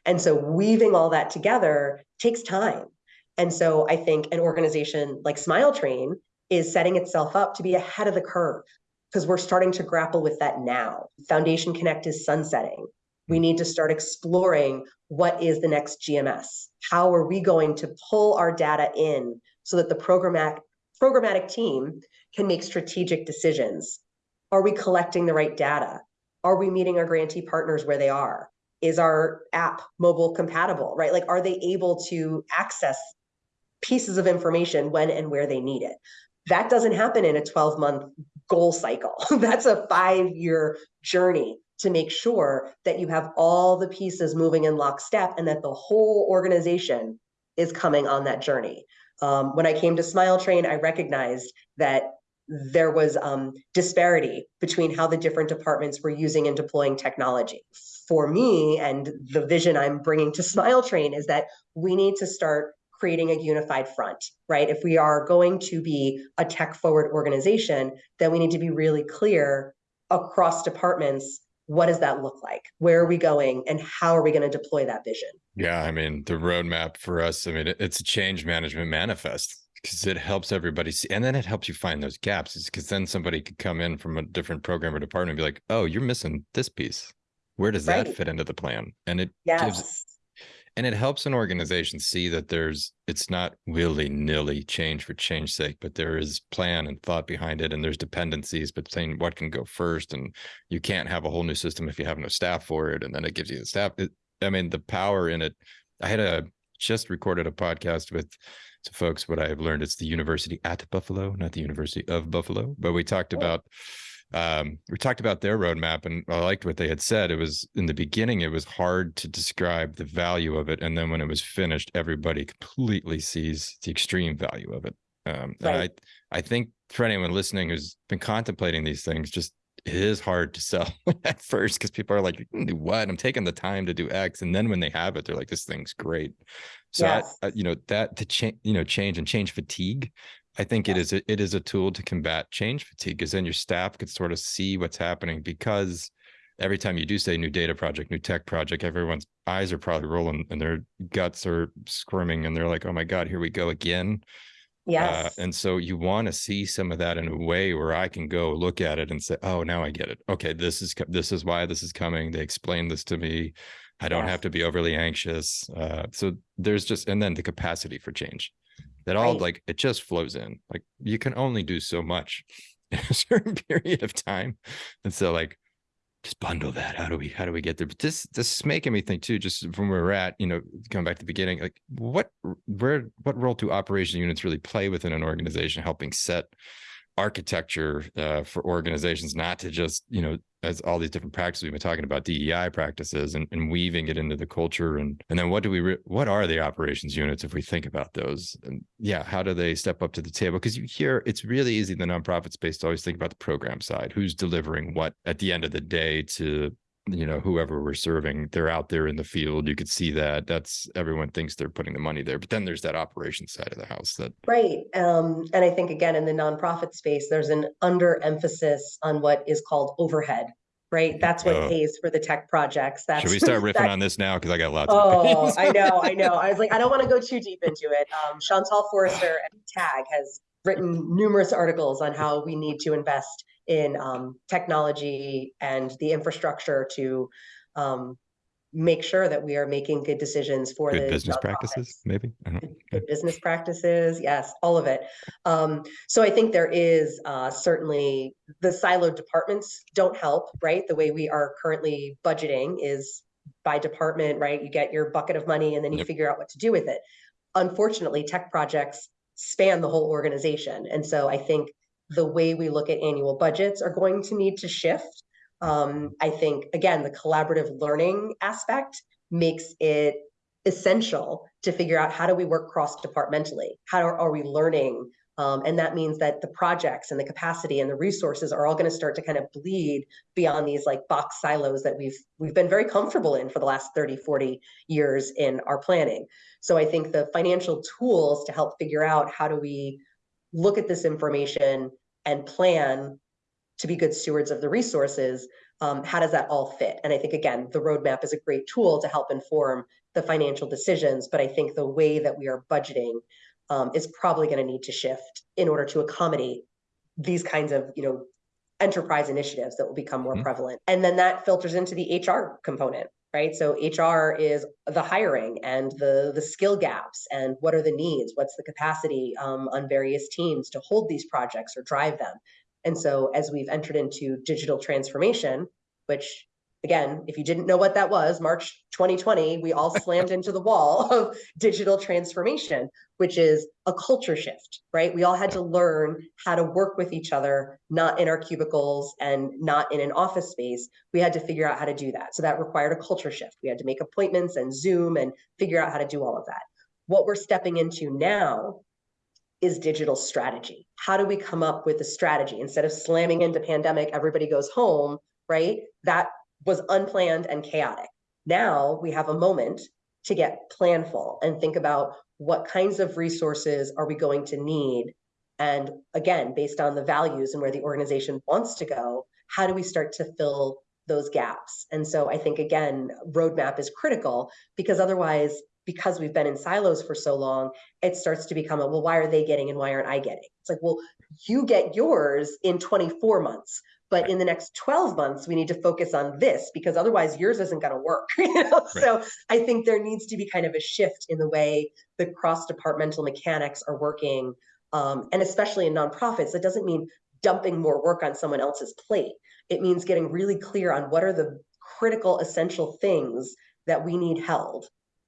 S2: And so weaving all that together takes time and so I think an organization like Smile Train is setting itself up to be ahead of the curve because we're starting to grapple with that now. Foundation Connect is sunsetting. We need to start exploring what is the next GMS? How are we going to pull our data in so that the programmatic programmatic team can make strategic decisions? Are we collecting the right data? Are we meeting our grantee partners where they are? Is our app mobile compatible, right? Like, are they able to access pieces of information when and where they need it. That doesn't happen in a 12 month goal cycle. That's a five year journey to make sure that you have all the pieces moving in lockstep and that the whole organization is coming on that journey. Um, when I came to Smile Train, I recognized that there was um, disparity between how the different departments were using and deploying technology. For me, and the vision I'm bringing to Smile Train is that we need to start creating a unified front, right? If we are going to be a tech forward organization, then we need to be really clear across departments what does that look like? Where are we going and how are we going to deploy that vision?
S1: Yeah, I mean, the roadmap for us, I mean, it's a change management manifest because it helps everybody see, and then it helps you find those gaps because then somebody could come in from a different program or department and be like, oh, you're missing this piece. Where does right. that fit into the plan? And it yes. gives and it helps an organization see that there's it's not willy-nilly change for change sake but there is plan and thought behind it and there's dependencies between what can go first and you can't have a whole new system if you have no staff for it and then it gives you the staff it, i mean the power in it i had a just recorded a podcast with some folks what i've learned it's the university at buffalo not the university of buffalo but we talked oh. Um, we talked about their roadmap and I liked what they had said. It was in the beginning, it was hard to describe the value of it. And then when it was finished, everybody completely sees the extreme value of it. Um, right. I, I think for anyone listening who's been contemplating these things, just it is hard to sell at first because people are like, do what? I'm taking the time to do X. And then when they have it, they're like, this thing's great. So, yes. I, I, you know, that to change, you know, change and change fatigue I think yeah. it is a, it is a tool to combat change fatigue because then your staff could sort of see what's happening because every time you do say new data project, new tech project, everyone's eyes are probably rolling and their guts are squirming and they're like, oh my God, here we go again.
S2: Uh, yes.
S1: Uh, and so you want to see some of that in a way where I can go look at it and say, oh, now I get it. Okay, this is this is why this is coming. They explained this to me. I don't yes. have to be overly anxious. Uh, so there's just and then the capacity for change that all right. like it just flows in like you can only do so much in a certain period of time and so like just bundle that. How do we how do we get there? But this this is making me think too, just from where we're at, you know, coming back to the beginning, like what where what role do operation units really play within an organization helping set architecture uh, for organizations not to just you know as all these different practices we've been talking about DEI practices and, and weaving it into the culture. And and then what do we what are the operations units if we think about those? And yeah how do they step up to the table? Because you hear it's really easy in the nonprofit space to always think about the program side who's delivering what at the end of the day to you know whoever we're serving they're out there in the field you could see that that's everyone thinks they're putting the money there but then there's that operations side of the house that
S2: right um, and i think again in the nonprofit space there's an under emphasis on what is called overhead right? That's what oh. pays for the tech projects that's
S1: should we start riffing that, on this now? Because i got lots
S2: oh i know i know i was like i don't want to go too deep into it. Um, chantal Forster and tag has written numerous articles on how we need to invest in um, technology and the infrastructure to um, make sure that we are making good decisions for
S1: good
S2: the
S1: business practices, maybe
S2: good, business practices. Yes, all of it. Um, so I think there is uh, certainly the siloed departments don't help, right? The way we are currently budgeting is by department, right? You get your bucket of money and then you yep. figure out what to do with it. Unfortunately, tech projects span the whole organization. And so I think the way we look at annual budgets are going to need to shift. Um, I think, again, the collaborative learning aspect makes it essential to figure out how do we work cross departmentally? How are, are we learning? Um, and that means that the projects and the capacity and the resources are all going to start to kind of bleed beyond these like box silos that we've we've been very comfortable in for the last 30, 40 years in our planning. So I think the financial tools to help figure out how do we look at this information and plan to be good stewards of the resources, um, how does that all fit? And I think, again, the roadmap is a great tool to help inform the financial decisions, but I think the way that we are budgeting um, is probably going to need to shift in order to accommodate these kinds of, you know, enterprise initiatives that will become more mm-hmm. prevalent. And then that filters into the HR component right? So HR is the hiring and the the skill gaps and what are the needs, what's the capacity um, on various teams to hold these projects or drive them. And so as we've entered into digital transformation, which again, if you didn't know what that was, March 2020, we all slammed into the wall of digital transformation, which is a culture shift, right? We all had to learn how to work with each other, not in our cubicles and not in an office space. We had to figure out how to do that. So that required a culture shift. We had to make appointments and Zoom and figure out how to do all of that. What we're stepping into now is digital strategy. How do we come up with a strategy instead of slamming into pandemic, everybody goes home, right? That was unplanned and chaotic. Now we have a moment to get planful and think about what kinds of resources are we going to need? And again based on the values and where the organization wants to go how do we start to fill those gaps? And so i think again roadmap is critical because otherwise because we've been in silos for so long it starts to become a well why are they getting and why aren't i getting? It's like well you get yours in 24 months but in the next 12 months we need to focus on this because otherwise yours isn't going to work you know? right. so i think there needs to be kind of a shift in the way the cross departmental mechanics are working um, and especially in nonprofits that doesn't mean dumping more work on someone else's plate it means getting really clear on what are the critical essential things that we need held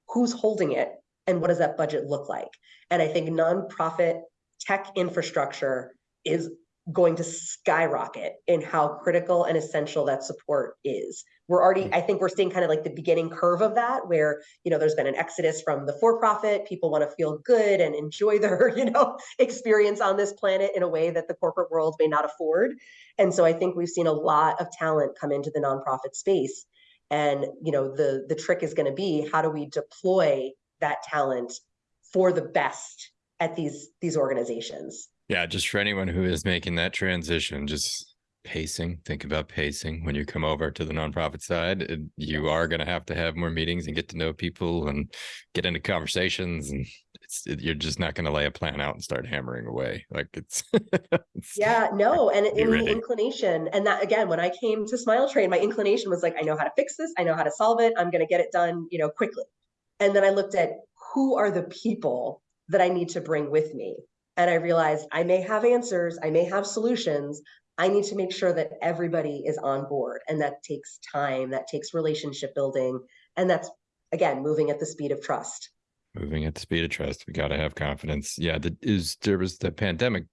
S2: who's holding it and what does that budget look like and i think nonprofit tech infrastructure is going to skyrocket in how critical and essential that support is. We're already, mm. I think we're seeing kind of like the beginning curve of that, where, you know, there's been an exodus from the for profit. People want to feel good and enjoy their, you know, experience on this planet in a way that the corporate world may not afford. And so I think we've seen a lot of talent come into the nonprofit space. And, you know, the the trick is going to be how do we deploy that talent for the best at these these organizations
S1: yeah, just for anyone who is making that transition, just pacing. Think about pacing when you come over to the nonprofit side. You are going to have to have more meetings and get to know people and get into conversations, and it's you're just not going to lay a plan out and start hammering away. Like it's,
S2: it's yeah, no, and in the inclination, and that again, when I came to Smile Train, my inclination was like, I know how to fix this, I know how to solve it, I'm going to get it done, you know, quickly. And then I looked at who are the people that I need to bring with me and I realized I may have answers, I may have solutions. I need to make sure that everybody is on board. And that takes time, that takes relationship building. And that's, again, moving at the speed of trust.
S1: Moving at the speed of trust. We got to have confidence. Yeah. The, is, there was the pandemic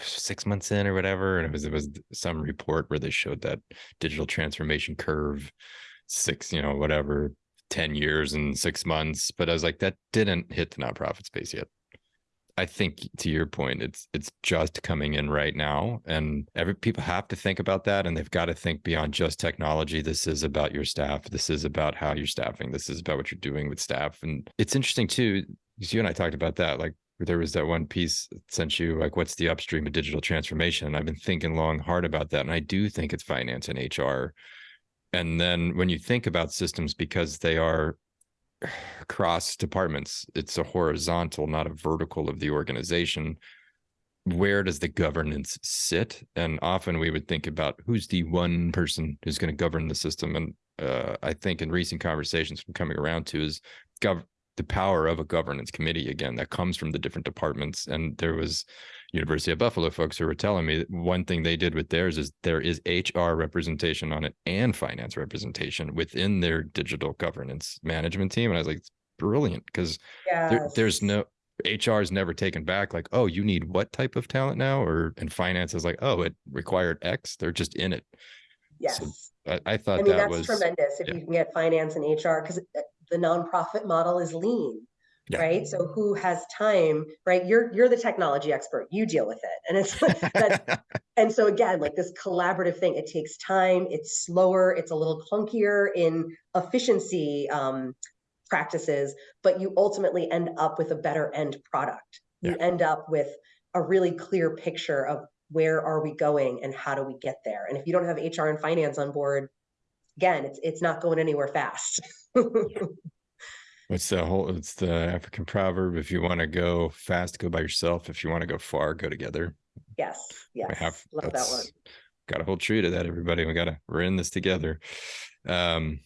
S1: six months in or whatever. And it was, it was some report where they showed that digital transformation curve, six, you know, whatever, 10 years and six months. But I was like, that didn't hit the nonprofit space yet. I think to your point, it's it's just coming in right now, and every people have to think about that, and they've got to think beyond just technology. This is about your staff. This is about how you're staffing. This is about what you're doing with staff, and it's interesting too because you and I talked about that. Like there was that one piece sent you like, what's the upstream of digital transformation? And I've been thinking long, hard about that, and I do think it's finance and HR. And then when you think about systems, because they are across departments. It's a horizontal, not a vertical of the organization. Where does the governance sit? And often we would think about who's the one person who's going to govern the system. And uh, I think in recent conversations from coming around to is gov- the power of a governance committee again that comes from the different departments. And there was University of Buffalo folks who were telling me that one thing they did with theirs is there is HR representation on it and finance representation within their digital governance management team. And I was like, it's brilliant because yes. there, there's no HR is never taken back like, oh, you need what type of talent now? Or and finance is like, oh, it required X. They're just in it.
S2: Yes. So
S1: I, I, thought
S2: I mean,
S1: that
S2: that's
S1: was
S2: tremendous if yeah. you can get finance and HR because uh, the nonprofit model is lean yeah. right? So who has time right? You're you're the technology expert. You deal with it. And it's that, and so again like this collaborative thing it takes time. It's slower. It's a little clunkier in efficiency um, practices but you ultimately end up with a better end product. You yeah. end up with a really clear picture of where are we going and how do we get there. And if you don't have hr and finance on board again it's it's not going anywhere fast
S1: It's the whole it's the African proverb. If you want to go fast, go by yourself. If you want to go far, go together.
S2: Yes. Yes. We have, Love that one.
S1: Got a hold true to that, everybody. We gotta we're in this together. Um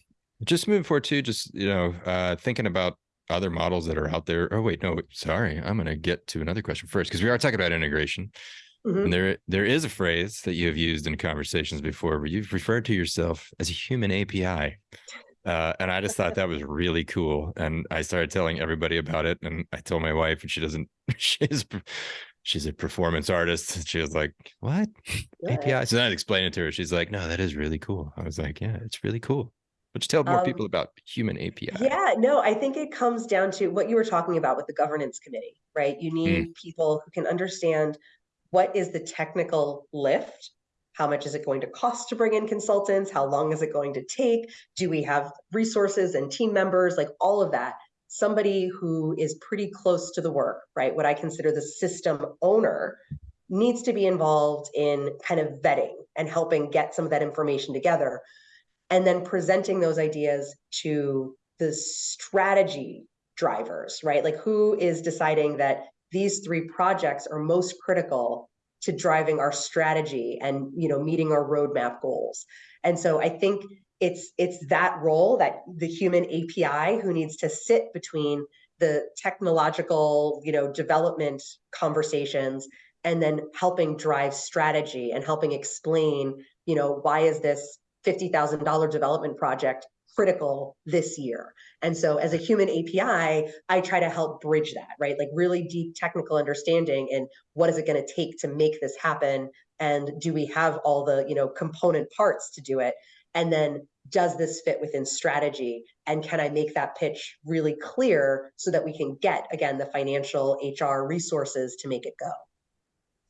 S1: just moving forward too, just you know, uh thinking about other models that are out there. Oh wait, no, sorry. I'm gonna get to another question first because we are talking about integration. Mm-hmm. And there there is a phrase that you have used in conversations before where you've referred to yourself as a human API. Uh, and I just thought that was really cool. And I started telling everybody about it. And I told my wife, and she doesn't, she's, she's a performance artist. She was like, what? API? So then I explained it to her. She's like, no, that is really cool. I was like, yeah, it's really cool. But you tell more um, people about human API.
S2: Yeah, no, I think it comes down to what you were talking about with the governance committee, right? You need mm. people who can understand what is the technical lift how much is it going to cost to bring in consultants? How long is it going to take? Do we have resources and team members? Like all of that. Somebody who is pretty close to the work, right? What I consider the system owner needs to be involved in kind of vetting and helping get some of that information together and then presenting those ideas to the strategy drivers, right? Like who is deciding that these three projects are most critical to driving our strategy and you know meeting our roadmap goals. And so i think it's it's that role that the human api who needs to sit between the technological you know development conversations and then helping drive strategy and helping explain you know why is this $50000 development project critical this year. And so as a human API, I try to help bridge that, right? Like really deep technical understanding and what is it going to take to make this happen and do we have all the, you know, component parts to do it? And then does this fit within strategy and can I make that pitch really clear so that we can get again the financial HR resources to make it go.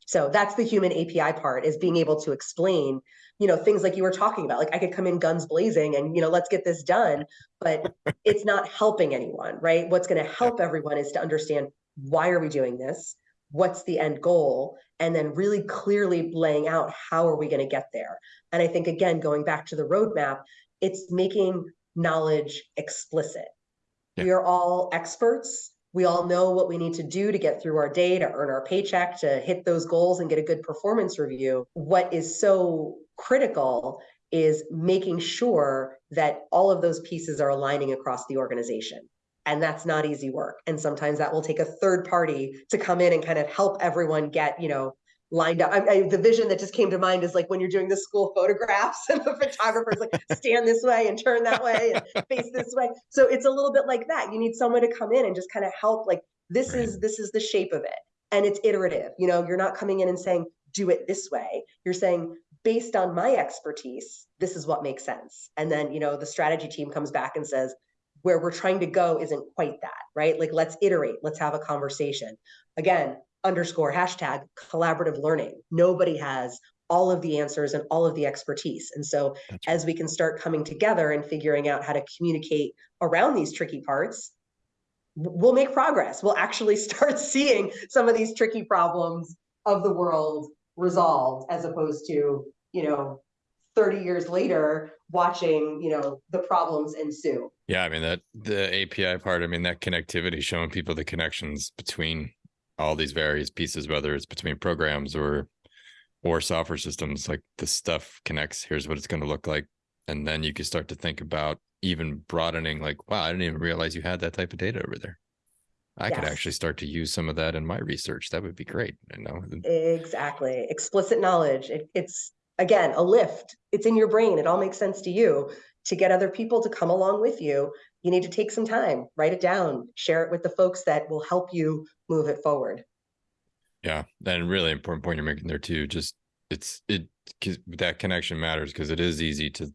S2: So that's the human API part is being able to explain you know things like you were talking about like i could come in guns blazing and you know let's get this done but it's not helping anyone right? What's going to help everyone is to understand why are we doing this? What's the end goal? And then really clearly laying out how are we going to get there? And i think again going back to the roadmap it's making knowledge explicit. Yeah. we are all experts we all know what we need to do to get through our day to earn our paycheck to hit those goals and get a good performance review what is so critical is making sure that all of those pieces are aligning across the organization. And that's not easy work. And sometimes that will take a third party to come in and kind of help everyone get, you know, lined up. I, I, the vision that just came to mind is like when you're doing the school photographs and the photographer's like stand this way and turn that way and face this way. So it's a little bit like that. You need someone to come in and just kind of help like this right. is this is the shape of it. And it's iterative. You know, you're not coming in and saying do it this way. You're saying based on my expertise, this is what makes sense. And then, you know, the strategy team comes back and says, where we're trying to go isn't quite that, right? Like, let's iterate, let's have a conversation. Again, underscore hashtag collaborative learning. Nobody has all of the answers and all of the expertise. And so, That's as we can start coming together and figuring out how to communicate around these tricky parts, we'll make progress. We'll actually start seeing some of these tricky problems of the world resolved as opposed to, you know, 30 years later watching, you know, the problems ensue.
S1: Yeah, I mean that the API part, I mean that connectivity showing people the connections between all these various pieces whether it's between programs or or software systems like this stuff connects here's what it's going to look like. And then you can start to think about even broadening like wow i didn't even realize you had that type of data over there. I yes. could actually start to use some of that in my research. That would be great you know?
S2: Exactly. Explicit knowledge. It, it's again a lift. It's in your brain. It all makes sense to you. To get other people to come along with you you need to take some time. Write it down. Share it with the folks that will help you move it forward
S1: yeah and really important point you're making there too just it's it that connection matters because it is easy to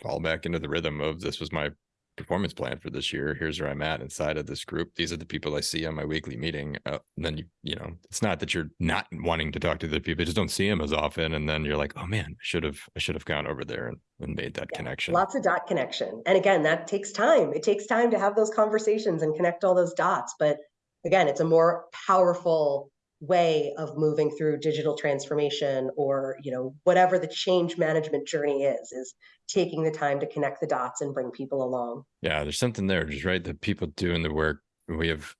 S1: fall back into the rhythm of this was my performance plan for this year. Here's where I'm at inside of this group. These are the people I see on my weekly meeting. Uh, and then you, you know, it's not that you're not wanting to talk to the people, you just don't see them as often. And then you're like, oh man, I should have, I should have gone over there and, and made that yeah, connection.
S2: Lots of dot connection. And again, that takes time. It takes time to have those conversations and connect all those dots. But again, it's a more powerful way of moving through digital transformation or you know whatever the change management journey is is taking the time to connect the dots and bring people along.
S1: Yeah there's something there just right the people doing the work we have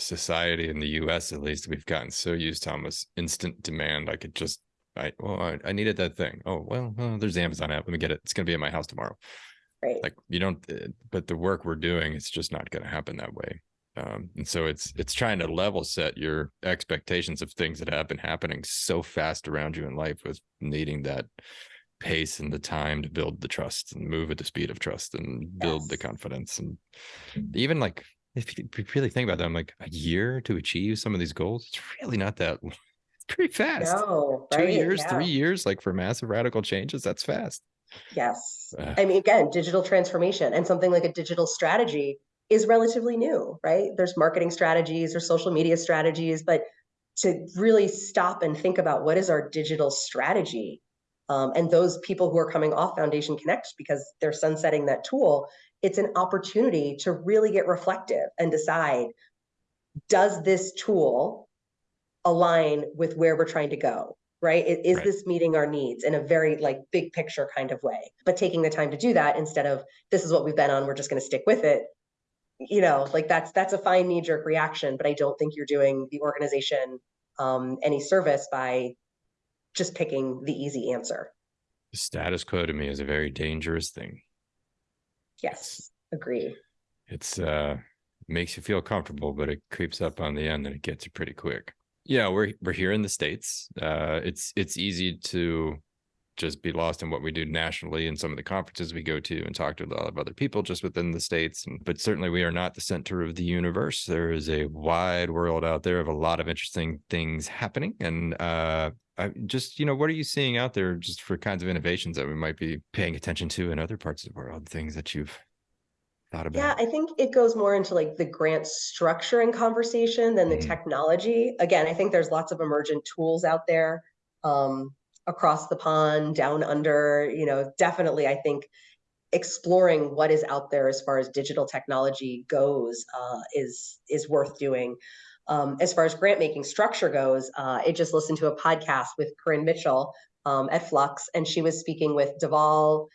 S1: society in the us at least we've gotten so used to almost instant demand i could just i well i, I needed that thing. Oh well oh, there's the amazon app let me get it it's going to be in my house tomorrow.
S2: Right.
S1: Like you don't eh, but the work we're doing it's just not going to happen that way um, and so it's it's trying to level set your expectations of things that have been happening so fast around you in life with needing that pace and the time to build the trust and move at the speed of trust and build yes. the confidence and even like if you really think about them like a year to achieve some of these goals it's really not that it's pretty fast
S2: no,
S1: right? two years yeah. three years like for massive radical changes that's fast
S2: yes uh, i mean again digital transformation and something like a digital strategy is relatively new, right? There's marketing strategies or social media strategies, but to really stop and think about what is our digital strategy um, and those people who are coming off Foundation Connect because they're sunsetting that tool, it's an opportunity to really get reflective and decide does this tool align with where we're trying to go? Right? Is right. this meeting our needs in a very like big picture kind of way? But taking the time to do that instead of this is what we've been on, we're just going to stick with it you know like that's that's a fine knee jerk reaction but i don't think you're doing the organization um, any service by just picking the easy answer.
S1: The status quo to me is a very dangerous thing.
S2: Yes agree.
S1: It's uh makes you feel comfortable but it creeps up on the end and it gets you pretty quick. Yeah we're we're here in the states. Uh it's it's easy to just be lost in what we do nationally and some of the conferences we go to and talk to a lot of other people just within the states. But certainly we are not the center of the universe. There is a wide world out there of a lot of interesting things happening. And uh, I just, you know, what are you seeing out there just for kinds of innovations that we might be paying attention to in other parts of the world, things that you've thought about?
S2: Yeah, I think it goes more into like the grant structure and conversation than the mm-hmm. technology. Again, I think there's lots of emergent tools out there. Um, across the pond, down under, you know, definitely I think exploring what is out there as far as digital technology goes uh, is is worth doing. Um, as far as grant making structure goes, uh, I just listened to a podcast with Corinne Mitchell um, at Fluxx, and she was speaking with Deval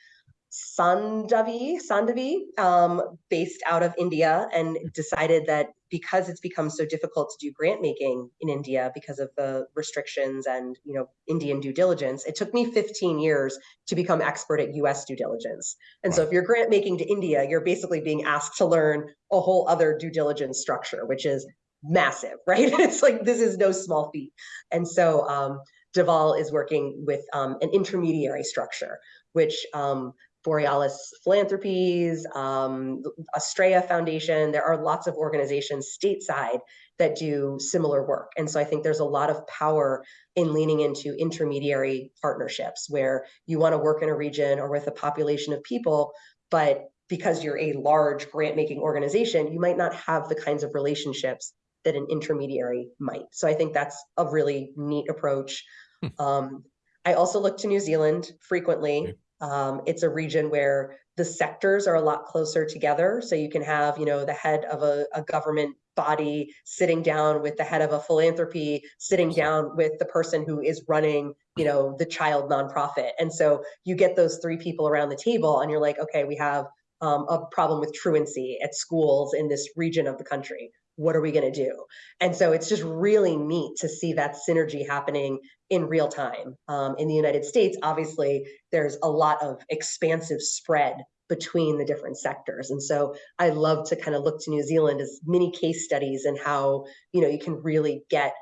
S2: Sanghavi, Sanghavi um, based out of India, and decided that because it's become so difficult to do grant making in India because of the restrictions and you know Indian due diligence, it took me 15 years to become expert at U.S. due diligence. And wow. so, if you're grant making to India, you're basically being asked to learn a whole other due diligence structure, which is massive, right? it's like this is no small feat. And so um, Deval is working with um, an intermediary structure, which um, Borealis Philanthropies, um, Astraea Foundation, there are lots of organizations stateside that do similar work. And so I think there's a lot of power in leaning into intermediary partnerships where you want to work in a region or with a population of people, but because you're a large grant making organization, you might not have the kinds of relationships that an intermediary might. So I think that's a really neat approach. Hmm. Um, I also look to New Zealand frequently. Um, it's a region where the sectors are a lot closer together. So you can have, you know, the head of a, a government body sitting down with the head of a philanthropy, sitting down with the person who is running, you know, the child nonprofit. And so you get those three people around the table and you're like, okay, we have um, a problem with truancy at schools in this region of the country what are we going to do? And so it's just really neat to see that synergy happening in real time. Um, in the united states obviously there's a lot of expansive spread between the different sectors. And so i love to kind of look to new zealand as mini case studies and how you know you can really get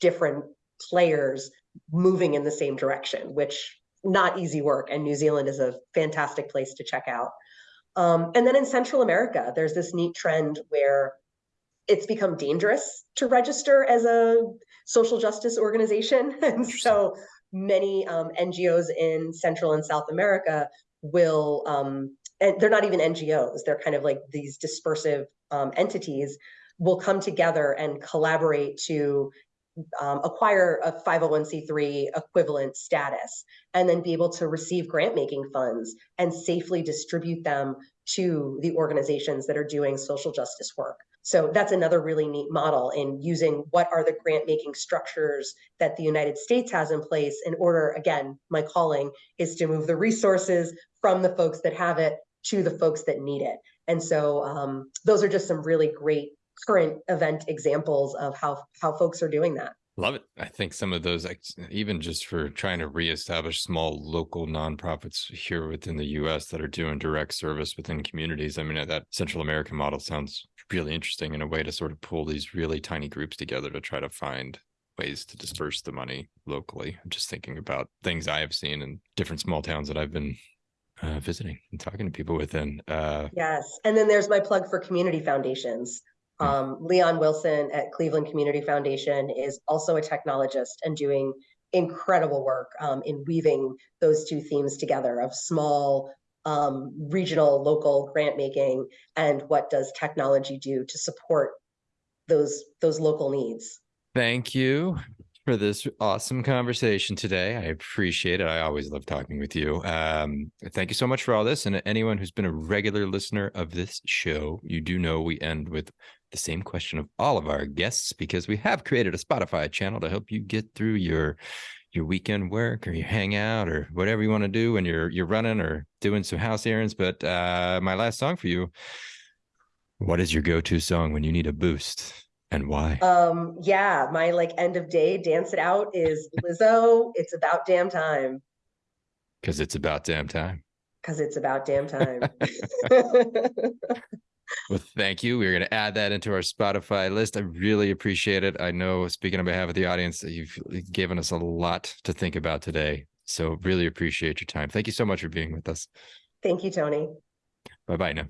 S2: different players moving in the same direction which not easy work. And new zealand is a fantastic place to check out. Um, and then in central america there's this neat trend where it's become dangerous to register as a social justice organization. And so many um, NGOs in Central and South America will, um, and they're not even NGOs, they're kind of like these dispersive um, entities, will come together and collaborate to um, acquire a 501c3 equivalent status and then be able to receive grant making funds and safely distribute them to the organizations that are doing social justice work. So that's another really neat model in using what are the grant making structures that the United States has in place in order, again, my calling is to move the resources from the folks that have it to the folks that need it. And so um, those are just some really great current event examples of how how folks are doing that.
S1: Love it. I think some of those, even just for trying to reestablish small local nonprofits here within the US that are doing direct service within communities. I mean, that Central American model sounds really interesting in a way to sort of pull these really tiny groups together to try to find ways to disperse the money locally. I'm just thinking about things I have seen in different small towns that I've been uh, visiting and talking to people within. Uh,
S2: yes. And then there's my plug for community foundations. Hmm. Um, Leon Wilson at Cleveland Community Foundation is also a technologist and doing incredible work um, in weaving those two themes together of small, um, regional, local grant making, and what does technology do to support those those local needs.
S1: Thank you for this awesome conversation today. I appreciate it. I always love talking with you. Um, thank you so much for all this. And anyone who's been a regular listener of this show, you do know we end with the same question of all of our guests because we have created a Spotify channel to help you get through your your weekend work or your hangout or whatever you want to do when you're you're running or doing some house errands. But uh, my last song for you, what is your go-to song when you need a boost? And why?
S2: Um, yeah, my like end of day dance it out is Lizzo. it's about damn time.
S1: Because it's about damn time.
S2: Because it's about damn time.
S1: well, thank you. We're going to add that into our Spotify list. I really appreciate it. I know, speaking on behalf of the audience, you've uh, given us a lot to think about today. So, really appreciate your time. Thank you so much for being with us.
S2: Thank you, Tony.
S1: Bye bye now.